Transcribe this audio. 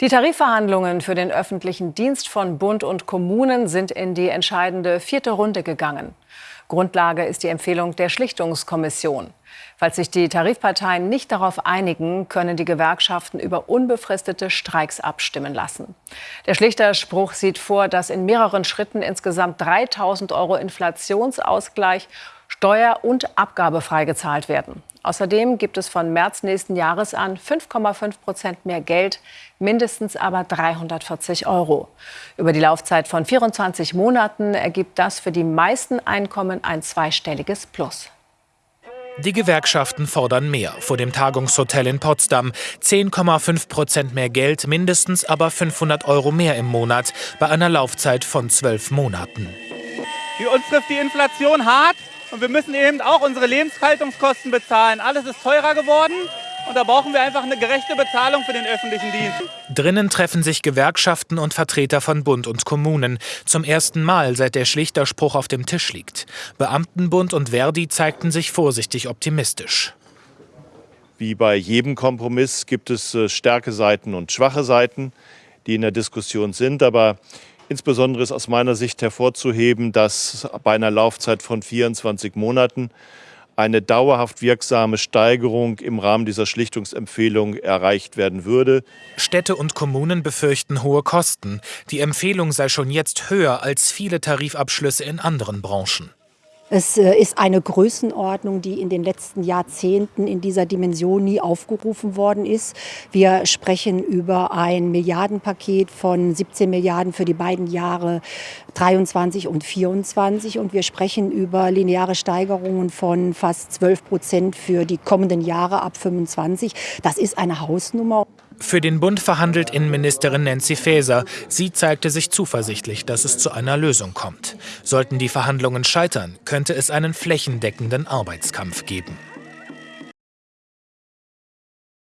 Die Tarifverhandlungen für den öffentlichen Dienst von Bund und Kommunen sind in die entscheidende vierte Runde gegangen. Grundlage ist die Empfehlung der Schlichtungskommission. Falls sich die Tarifparteien nicht darauf einigen, können die Gewerkschaften über unbefristete Streiks abstimmen lassen. Der Schlichterspruch sieht vor, dass in mehreren Schritten insgesamt 3000 Euro Inflationsausgleich steuer- und abgabefrei gezahlt werden. Außerdem gibt es von März nächsten Jahres an 5,5 Prozent mehr Geld, mindestens aber 340 Euro. Über die Laufzeit von 24 Monaten ergibt das für die meisten Einkommen ein zweistelliges Plus. Die Gewerkschaften fordern mehr vor dem Tagungshotel in Potsdam. 10,5 Prozent mehr Geld, mindestens aber 500 Euro mehr im Monat bei einer Laufzeit von zwölf Monaten. Für uns trifft die Inflation hart. Und wir müssen eben auch unsere Lebenshaltungskosten bezahlen. Alles ist teurer geworden. Und da brauchen wir einfach eine gerechte Bezahlung für den öffentlichen Dienst. Drinnen treffen sich Gewerkschaften und Vertreter von Bund und Kommunen. Zum ersten Mal, seit der Schlichterspruch auf dem Tisch liegt. Beamtenbund und Verdi zeigten sich vorsichtig optimistisch. Wie bei jedem Kompromiss gibt es äh, starke Seiten und schwache Seiten, die in der Diskussion sind. Aber Insbesondere ist aus meiner Sicht hervorzuheben, dass bei einer Laufzeit von 24 Monaten eine dauerhaft wirksame Steigerung im Rahmen dieser Schlichtungsempfehlung erreicht werden würde. Städte und Kommunen befürchten hohe Kosten. Die Empfehlung sei schon jetzt höher als viele Tarifabschlüsse in anderen Branchen. Es äh, ist eine Größenordnung, die in den letzten Jahrzehnten in dieser Dimension nie aufgerufen worden ist. Wir sprechen über ein Milliardenpaket von 17 Milliarden für die beiden Jahre 23 und 24 und wir sprechen über lineare Steigerungen von fast 12 Prozent für die kommenden Jahre ab 25. Das ist eine Hausnummer. Für den Bund verhandelt Innenministerin Nancy Faeser. Sie zeigte sich zuversichtlich, dass es zu einer Lösung kommt. Sollten die Verhandlungen scheitern, könnte es einen flächendeckenden Arbeitskampf geben.